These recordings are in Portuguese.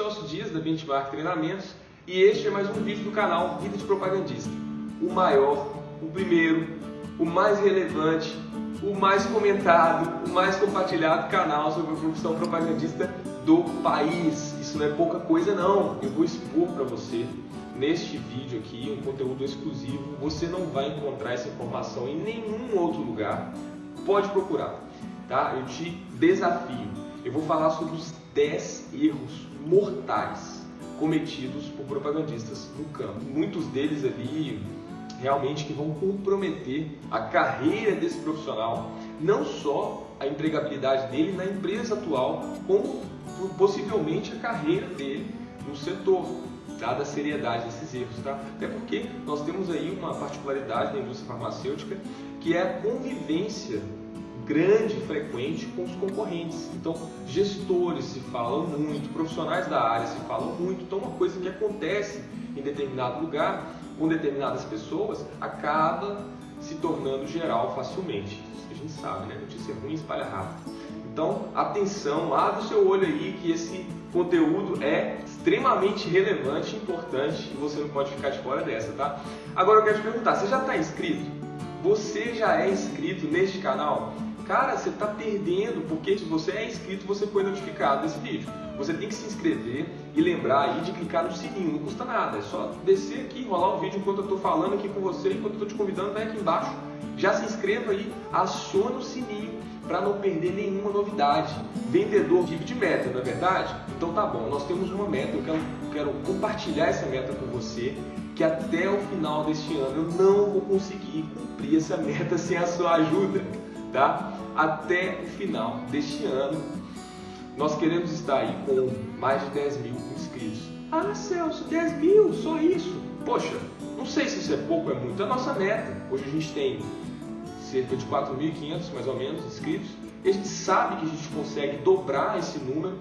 Celso Dias, da Benchmark Treinamentos, e este é mais um vídeo do canal Vida de Propagandista. O maior, o primeiro, o mais relevante, o mais comentado, o mais compartilhado canal sobre a profissão propagandista do país. Isso não é pouca coisa não, eu vou expor para você neste vídeo aqui um conteúdo exclusivo. Você não vai encontrar essa informação em nenhum outro lugar. Pode procurar, tá? Eu te desafio. Eu vou falar sobre os 10 erros mortais cometidos por propagandistas no campo. Muitos deles ali realmente que vão comprometer a carreira desse profissional, não só a empregabilidade dele na empresa atual, como possivelmente a carreira dele no setor, dada a seriedade desses erros, tá? Até porque nós temos aí uma particularidade na indústria farmacêutica que é a convivência grande e frequente com os concorrentes. Então, gestores se falam muito, profissionais da área se falam muito. Então, uma coisa que acontece em determinado lugar, com determinadas pessoas, acaba se tornando geral facilmente. A gente sabe, né? Notícia ruim espalha rápido. Então, atenção, abre o seu olho aí que esse conteúdo é extremamente relevante importante e você não pode ficar de fora dessa, tá? Agora eu quero te perguntar, você já está inscrito? Você já é inscrito neste canal? Cara, você está perdendo, porque se você é inscrito, você foi notificado desse vídeo. Você tem que se inscrever e lembrar aí de clicar no sininho, não custa nada. É só descer aqui, rolar o vídeo enquanto eu estou falando aqui com você, enquanto eu estou te convidando, vai aqui embaixo. Já se inscreva aí, aciona o sininho para não perder nenhuma novidade. Vendedor vive de meta, não é verdade? Então tá bom, nós temos uma meta, eu quero, quero compartilhar essa meta com você, que até o final deste ano eu não vou conseguir cumprir essa meta sem a sua ajuda, tá? Até o final deste ano. Nós queremos estar aí com mais de 10 mil inscritos. Ah, Celso, 10 mil, só isso? Poxa, não sei se isso é pouco ou é muito. É a nossa meta. Hoje a gente tem cerca de 4.500 mais ou menos inscritos. A gente sabe que a gente consegue dobrar esse número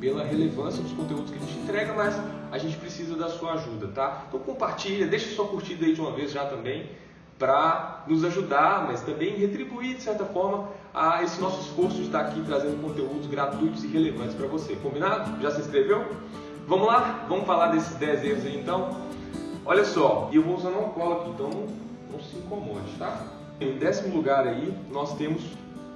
pela relevância dos conteúdos que a gente entrega, mas a gente precisa da sua ajuda, tá? Então compartilha, deixa sua curtida aí de uma vez já também para nos ajudar, mas também retribuir, de certa forma, a esse nosso esforço de estar aqui trazendo conteúdos gratuitos e relevantes para você. Combinado? Já se inscreveu? Vamos lá? Vamos falar desses 10 erros aí então? Olha só, e eu vou usando uma cola aqui, então não, não se incomode, tá? Em décimo lugar aí, nós temos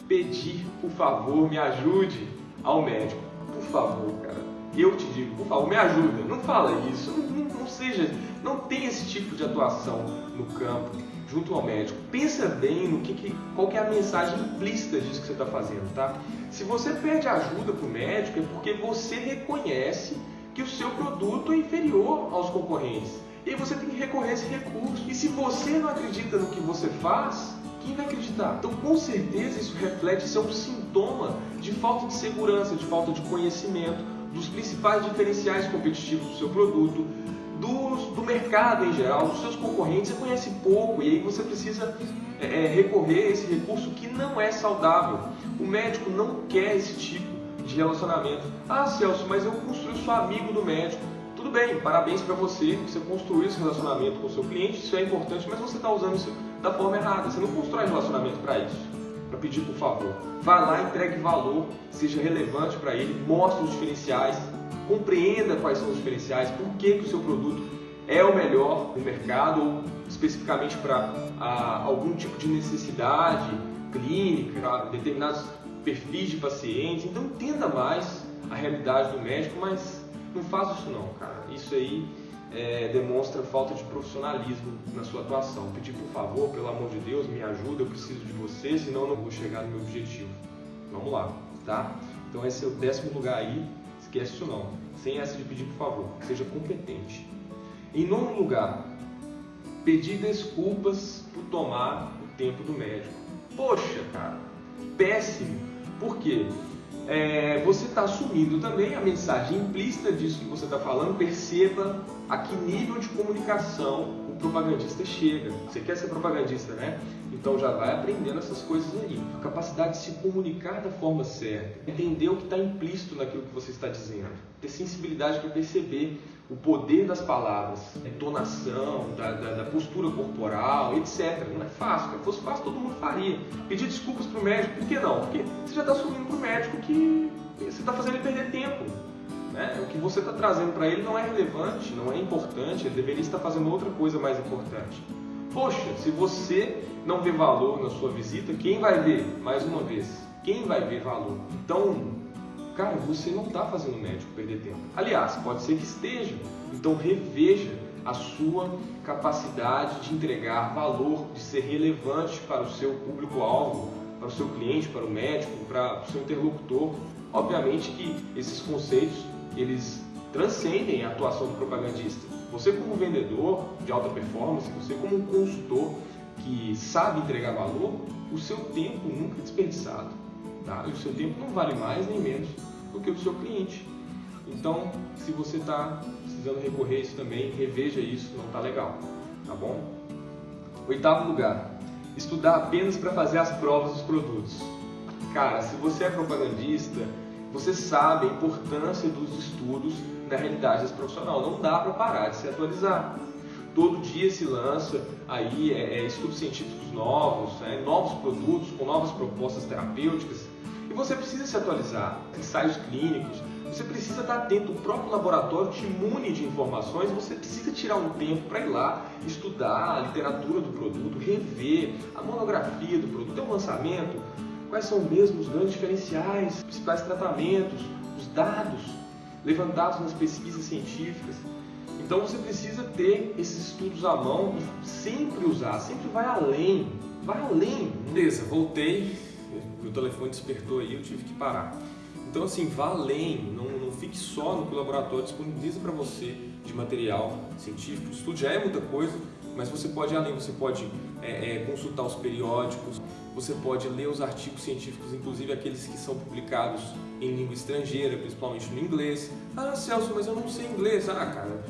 pedir, por favor, me ajude ao médico. Por favor, cara. Eu te digo, por favor, me ajuda. Não fala isso. Não, não, não seja, não tem esse tipo de atuação no campo junto ao médico. Pensa bem no que, que qual que é a mensagem implícita disso que você está fazendo, tá? Se você pede ajuda para o médico é porque você reconhece que o seu produto é inferior aos concorrentes. E aí você tem que recorrer a esse recurso. E se você não acredita no que você faz, quem vai acreditar? Então, com certeza, isso reflete, isso é um sintoma de falta de segurança, de falta de conhecimento dos principais diferenciais competitivos do seu produto, do, do mercado em geral, dos seus concorrentes, você conhece pouco e aí você precisa é, é, recorrer a esse recurso que não é saudável. O médico não quer esse tipo de relacionamento. Ah, Celso, mas eu construí sou amigo do médico. Tudo bem, parabéns para você, você construiu esse relacionamento com o seu cliente, isso é importante, mas você está usando isso da forma errada. Você não constrói relacionamento para isso, para pedir por favor. Vá lá, entregue valor, seja relevante para ele, mostre os diferenciais, compreenda quais são os diferenciais, por que, que o seu produto é o melhor no mercado, ou especificamente para algum tipo de necessidade clínica, para determinados perfis de pacientes. Então entenda mais a realidade do médico, mas não faça isso não, cara. Isso aí é, demonstra falta de profissionalismo na sua atuação. Pedir por favor, pelo amor de Deus, me ajuda, eu preciso de você, senão eu não vou chegar no meu objetivo. Vamos lá, tá? Então esse é o décimo lugar aí Esquece isso não. Sem essa de pedir por favor. Seja competente. Em nono lugar, pedir desculpas por tomar o tempo do médico. Poxa, cara, péssimo. Por quê? É, você está assumindo também a mensagem implícita disso que você está falando. Perceba a que nível de comunicação o propagandista chega. Você quer ser propagandista, né? Então já vai aprendendo essas coisas aí. A capacidade de se comunicar da forma certa, entender o que está implícito naquilo que você está dizendo, ter sensibilidade para perceber o poder das palavras, a entonação, da, da, da, postura corporal, etc. Não é fácil, se fosse fácil todo mundo faria. Pedir desculpas para o médico, por que não? Porque você já está assumindo para o médico que você está fazendo ele perder tempo. Né? que você está trazendo para ele não é relevante, não é importante, ele deveria estar fazendo outra coisa mais importante. Poxa, se você não vê valor na sua visita, quem vai ver? Mais uma vez, quem vai ver valor? Então, cara, você não está fazendo o médico perder tempo. Aliás, pode ser que esteja. Então, reveja a sua capacidade de entregar valor, de ser relevante para o seu público-alvo, para o seu cliente, para o médico, para o seu interlocutor. Obviamente que esses conceitos eles transcendem a atuação do propagandista. Você como vendedor de alta performance, você como consultor que sabe entregar valor, o seu tempo nunca é desperdiçado. Tá? E o seu tempo não vale mais nem menos do que o do seu cliente. Então, se você está precisando recorrer a isso também, reveja isso, não está legal. Tá bom? Oitavo lugar, estudar apenas para fazer as provas dos produtos. Cara, se você é propagandista, você sabe a importância dos estudos na realidade profissional. Não dá para parar de se atualizar. Todo dia se lança aí é, é, estudos científicos novos, é, novos produtos com novas propostas terapêuticas e você precisa se atualizar. Ensaios clínicos, você precisa estar atento. O próprio laboratório te imune de informações. Você precisa tirar um tempo para ir lá estudar a literatura do produto, rever a monografia do produto. É um lançamento. Quais são mesmo os grandes diferenciais, os principais tratamentos, os dados levantados nas pesquisas científicas. Então você precisa ter esses estudos à mão e sempre usar, sempre vai além, vai além. Beleza, voltei, meu telefone despertou aí, eu tive que parar. Então assim, vá além, não, não fique só no que o laboratório disponibiliza para você de material científico. O estudo já é muita coisa, mas você pode ir além, você pode é, é, consultar os periódicos, você pode ler os artigos científicos, inclusive aqueles que são publicados em língua estrangeira, principalmente no inglês. Ah, Celso, mas eu não sei inglês. Ah, cara,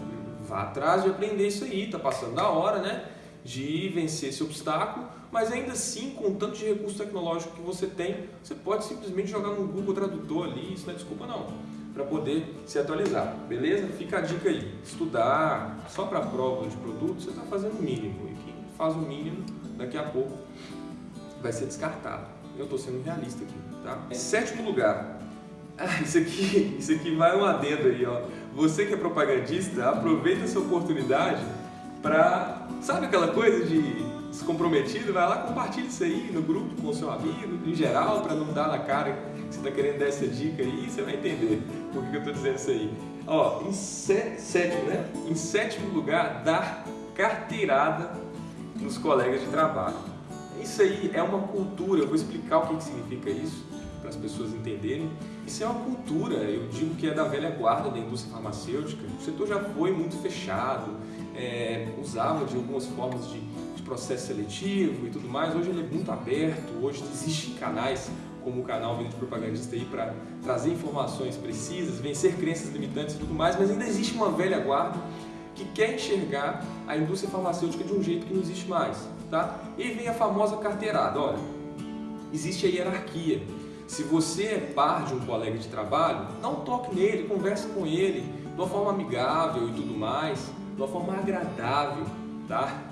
vá atrás de aprender isso aí, tá passando da hora, né? De vencer esse obstáculo, mas ainda assim, com o tanto de recurso tecnológico que você tem, você pode simplesmente jogar no Google Tradutor ali, isso não é desculpa não, para poder se atualizar, beleza? Fica a dica aí, estudar só para prova de produto, você está fazendo o mínimo, e quem faz o mínimo, daqui a pouco vai ser descartado. Eu estou sendo realista aqui, tá? Sétimo lugar, ah, isso aqui, isso aqui vai um adendo aí, ó. Você que é propagandista, aproveita essa oportunidade para, sabe aquela coisa de descomprometido, vai lá, compartilha isso aí no grupo com o seu amigo, em geral, para não dar na cara que você está querendo dar essa dica aí, você vai entender por que eu estou dizendo isso aí. Ó, em sétimo, né? Em sétimo lugar, dar carteirada nos colegas de trabalho. Isso aí é uma cultura, eu vou explicar o que, que significa isso para as pessoas entenderem. Isso é uma cultura, eu digo que é da velha guarda da indústria farmacêutica. O setor já foi muito fechado, é, usava de algumas formas de, de, processo seletivo e tudo mais. Hoje ele é muito aberto, hoje existem canais como o canal Vida de Propagandista aí para trazer informações precisas, vencer crenças limitantes e tudo mais, mas ainda existe uma velha guarda que quer enxergar a indústria farmacêutica de um jeito que não existe mais, tá? E vem a famosa carteirada, olha, existe a hierarquia. Se você é par de um colega de trabalho, não toque nele, converse com ele de uma forma amigável e tudo mais, de uma forma agradável, tá?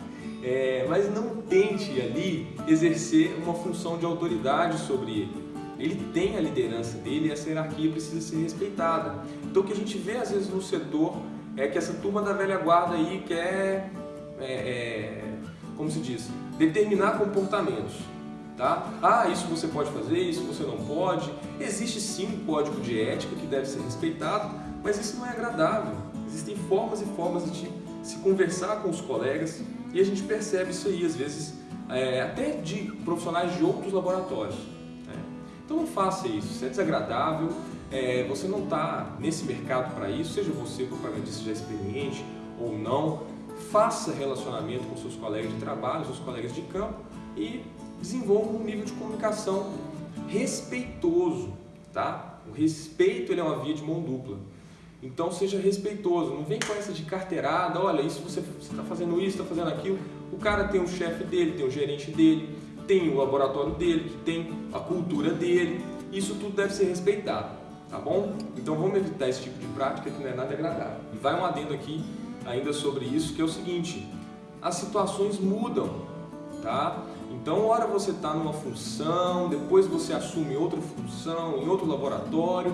É, mas não tente ali exercer uma função de autoridade sobre ele. Ele tem a liderança dele e essa hierarquia precisa ser respeitada. Então o que a gente vê às vezes no setor é que essa turma da velha guarda aí quer, é, é, como se diz, determinar comportamentos. Tá? Ah, isso você pode fazer, isso você não pode. Existe sim um código de ética que deve ser respeitado, mas isso não é agradável. Existem formas e formas de se conversar com os colegas e a gente percebe isso aí, às vezes, é, até de profissionais de outros laboratórios. Né? Então não faça isso, isso é desagradável, é, você não está nesse mercado para isso, seja você propagandista já experiente ou não, faça relacionamento com seus colegas de trabalho, seus colegas de campo e desenvolva um nível de comunicação respeitoso, tá? O respeito ele é uma via de mão dupla. Então seja respeitoso, não vem com essa de carteirada, olha, isso você está fazendo isso, está fazendo aquilo. O cara tem o chefe dele, tem o gerente dele, tem o laboratório dele, tem a cultura dele. Isso tudo deve ser respeitado, tá bom? Então vamos evitar esse tipo de prática que não é nada agradável. E vai um adendo aqui ainda sobre isso, que é o seguinte, as situações mudam, tá? Então, hora você está numa função, depois você assume outra função em outro laboratório.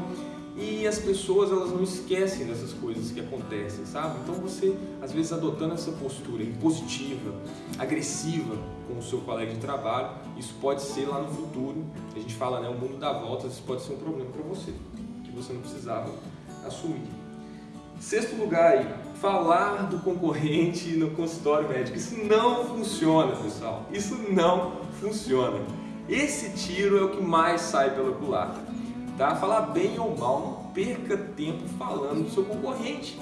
E as pessoas elas não esquecem dessas coisas que acontecem, sabe? Então você, às vezes, adotando essa postura impositiva, agressiva com o seu colega de trabalho, isso pode ser lá no futuro, a gente fala, né, o mundo dá voltas, isso pode ser um problema para você, que você não precisava assumir. Sexto lugar aí, falar do concorrente no consultório médico. Isso não funciona, pessoal. Isso não funciona. Esse tiro é o que mais sai pela culatra. Tá? Falar bem ou mal, não perca tempo falando do seu concorrente.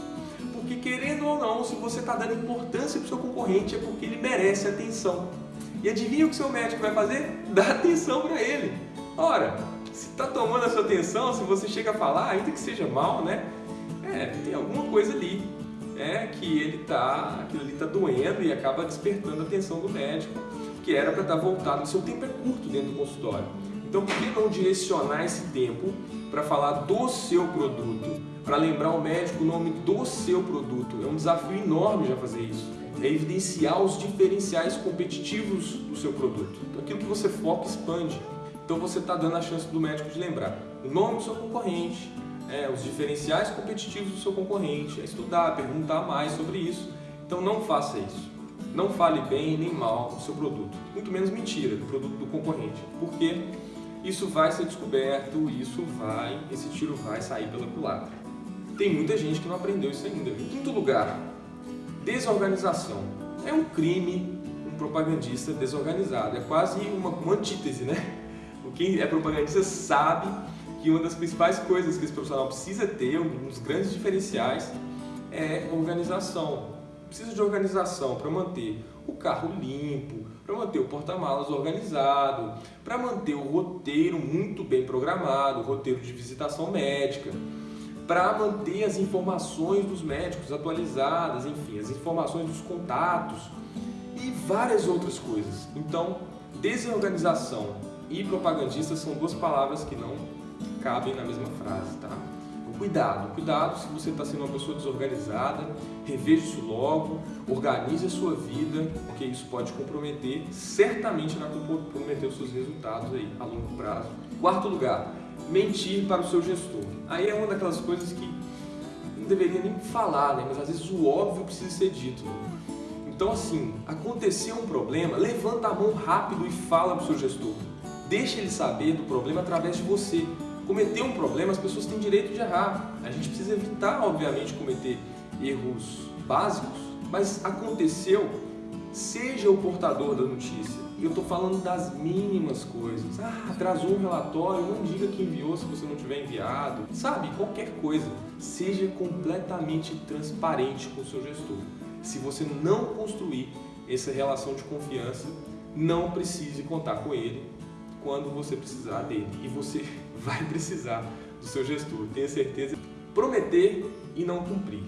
Porque querendo ou não, se você está dando importância para o seu concorrente é porque ele merece atenção. E adivinha o que seu médico vai fazer? Dar atenção para ele. Ora, se está tomando a sua atenção, se você chega a falar, ainda que seja mal, né? É, tem alguma coisa ali é que ele tá, aquilo ali está doendo e acaba despertando a atenção do médico, que era para estar tá voltado. O seu tempo é curto dentro do consultório. Então, por que não direcionar esse tempo para falar do seu produto, para lembrar o médico o nome do seu produto? É um desafio enorme já fazer isso. É evidenciar os diferenciais competitivos do seu produto. Então, aquilo que você foca expande. Então, você está dando a chance do médico de lembrar o nome do seu concorrente, é, os diferenciais competitivos do seu concorrente, é estudar, perguntar mais sobre isso. Então não faça isso. Não fale bem nem mal do seu produto, muito menos mentira do produto do concorrente, porque isso vai ser descoberto, isso vai, esse tiro vai sair pela culatra. Tem muita gente que não aprendeu isso ainda. Em quinto lugar, desorganização. É um crime um propagandista desorganizado, é quase uma, uma antítese, né? Quem é propagandista sabe que uma das principais coisas que esse profissional precisa ter, um dos grandes diferenciais, é organização. Precisa de organização para manter o carro limpo, para manter o porta-malas organizado, para manter o roteiro muito bem programado, o roteiro de visitação médica, para manter as informações dos médicos atualizadas, enfim, as informações dos contatos e várias outras coisas. Então, desorganização e propagandista são duas palavras que não cabem na mesma frase, tá? Cuidado, cuidado se você está sendo uma pessoa desorganizada, reveja isso logo, organize a sua vida, porque isso pode comprometer, certamente vai comprometer os seus resultados aí a longo prazo. Quarto lugar, mentir para o seu gestor. Aí é uma daquelas coisas que não deveria nem falar, né? mas às vezes o óbvio precisa ser dito. Então assim, aconteceu um problema, levanta a mão rápido e fala para o seu gestor. Deixa ele saber do problema através de você cometer um problema, as pessoas têm direito de errar. A gente precisa evitar, obviamente, cometer erros básicos, mas aconteceu, seja o portador da notícia. E eu estou falando das mínimas coisas. Ah, atrasou um relatório, não diga que enviou se você não tiver enviado. Sabe, qualquer coisa. Seja completamente transparente com o seu gestor. Se você não construir essa relação de confiança, não precise contar com ele quando você precisar dele. E você vai precisar do seu gestor, tenha certeza. Prometer e não cumprir.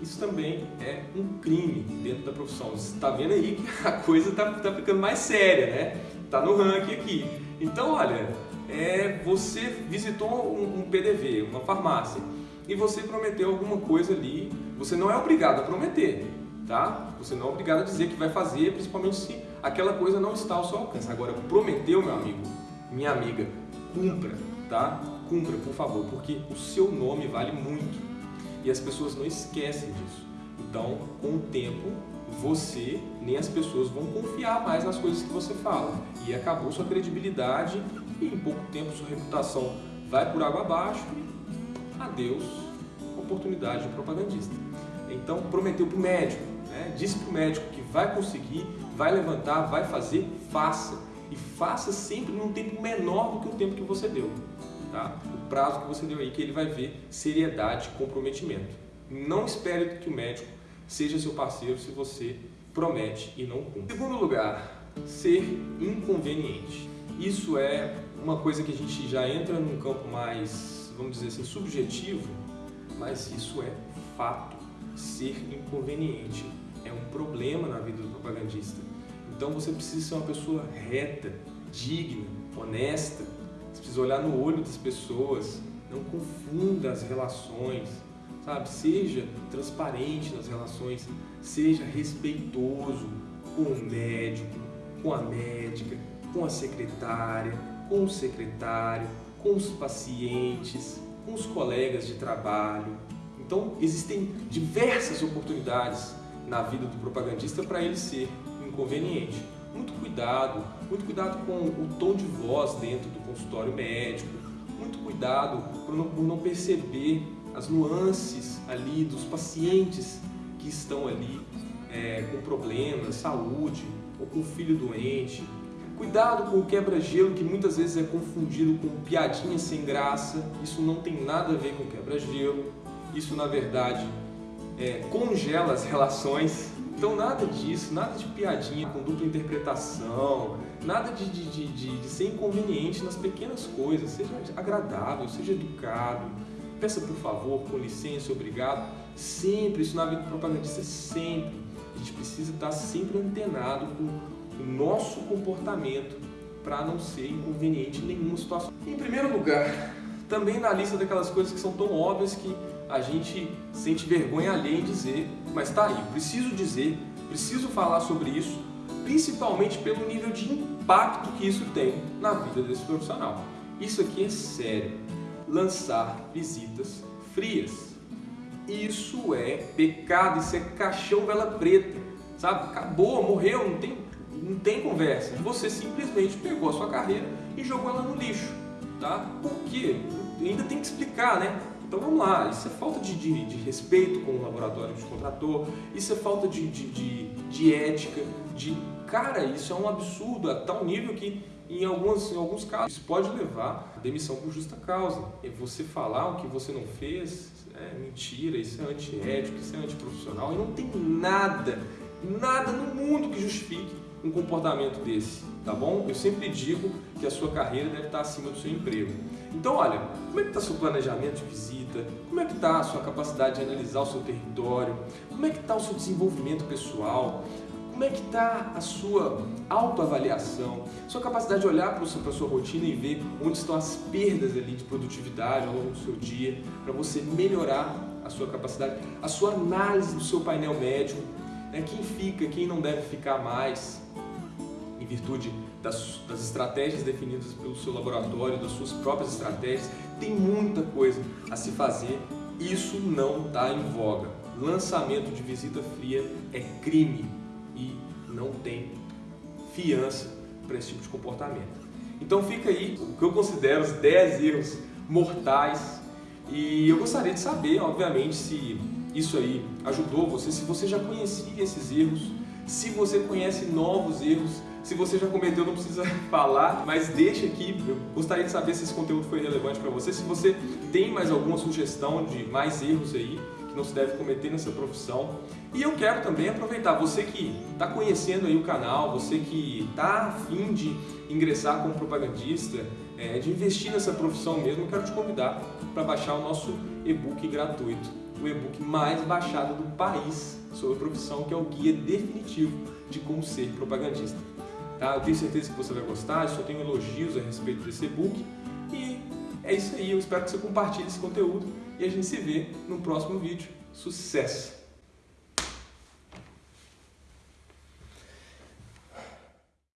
Isso também é um crime dentro da profissão. Você está vendo aí que a coisa está tá ficando mais séria, né? Está no ranking aqui. Então, olha, é, você visitou um, um PDV, uma farmácia, e você prometeu alguma coisa ali, você não é obrigado a prometer, tá? Você não é obrigado a dizer que vai fazer, principalmente se aquela coisa não está ao seu alcance. Agora, prometeu, meu amigo, minha amiga, cumpra, tá? Cumpra, por favor, porque o seu nome vale muito e as pessoas não esquecem disso. Então, com o tempo, você nem as pessoas vão confiar mais nas coisas que você fala e acabou sua credibilidade e em pouco tempo sua reputação vai por água abaixo e adeus oportunidade de propagandista. Então, prometeu para o médico, né? disse para o médico que vai conseguir, vai levantar, vai fazer, faça e faça sempre num tempo menor do que o tempo que você deu. Tá? O prazo que você deu aí, que ele vai ver seriedade, comprometimento. Não espere que o médico seja seu parceiro se você promete e não cumpre. Segundo lugar, ser inconveniente. Isso é uma coisa que a gente já entra num campo mais, vamos dizer assim, subjetivo, mas isso é fato. Ser inconveniente é um problema na vida do propagandista. Então você precisa ser uma pessoa reta, digna, honesta. Você precisa olhar no olho das pessoas, não confunda as relações, sabe? Seja transparente nas relações, seja respeitoso com o médico, com a médica, com a secretária, com o secretário, com os pacientes, com os colegas de trabalho. Então, existem diversas oportunidades na vida do propagandista para ele ser inconveniente. Muito cuidado, muito cuidado com o tom de voz dentro do consultório médico, muito cuidado por não, por não perceber as nuances ali dos pacientes que estão ali é, com problemas, saúde, ou com filho doente. Cuidado com o quebra-gelo, que muitas vezes é confundido com piadinha sem graça. Isso não tem nada a ver com quebra-gelo. Isso, na verdade, é, congela as relações. Então, nada disso, nada de piadinha com dupla interpretação, nada de, de, de, de ser inconveniente nas pequenas coisas. Seja agradável, seja educado. Peça por favor, com licença, obrigado. Sempre, isso na vida do propagandista, sempre a gente precisa estar sempre antenado com o nosso comportamento para não ser inconveniente em nenhuma situação. Em primeiro lugar, também na lista daquelas coisas que são tão óbvias que a gente sente vergonha alheia em dizer, mas tá aí, preciso dizer, preciso falar sobre isso, principalmente pelo nível de impacto que isso tem na vida desse profissional. Isso aqui é sério. Lançar visitas frias. Isso é pecado, isso é caixão vela preta, sabe? Acabou, morreu, não tem, não tem conversa. Você simplesmente pegou a sua carreira e jogou ela no lixo, tá? Por quê? Ainda tem que explicar, né? Então vamos lá, isso é falta de, de, de respeito com o laboratório que te contratou, isso é falta de, de, de, ética, de... Cara, isso é um absurdo a tal nível que em alguns, em alguns casos isso pode levar a demissão por justa causa. E você falar o que você não fez, é mentira, isso é antiético, isso é antiprofissional, e não tem nada, nada no mundo que justifique um comportamento desse, tá bom? Eu sempre digo que a sua carreira deve estar acima do seu emprego. Então, olha, como é que está seu planejamento de visita? Como é que está a sua capacidade de analisar o seu território? Como é que está o seu desenvolvimento pessoal? Como é que está a sua autoavaliação? Sua capacidade de olhar para a sua rotina e ver onde estão as perdas ali de produtividade ao longo do seu dia, para você melhorar a sua capacidade, a sua análise do seu painel médico, né? quem fica, quem não deve ficar mais, virtude das, das estratégias definidas pelo seu laboratório, das suas próprias estratégias, tem muita coisa a se fazer, isso não está em voga. Lançamento de visita fria é crime e não tem fiança para esse tipo de comportamento. Então fica aí o que eu considero os 10 erros mortais e eu gostaria de saber, obviamente, se isso aí ajudou você, se você já conhecia esses erros, se você conhece novos erros, se você já cometeu, não precisa falar, mas deixa aqui, eu gostaria de saber se esse conteúdo foi relevante para você, se você tem mais alguma sugestão de mais erros aí, não se deve cometer nessa profissão. E eu quero também aproveitar, você que está conhecendo aí o canal, você que está afim de ingressar como propagandista, é, de investir nessa profissão mesmo, eu quero te convidar para baixar o nosso e-book gratuito, o e-book mais baixado do país sobre a profissão, que é o guia definitivo de como ser propagandista. Tá? Eu tenho certeza que você vai gostar, eu só tenho elogios a respeito desse e-book e é isso aí, eu espero que você compartilhe esse conteúdo e a gente se vê no próximo vídeo. Sucesso!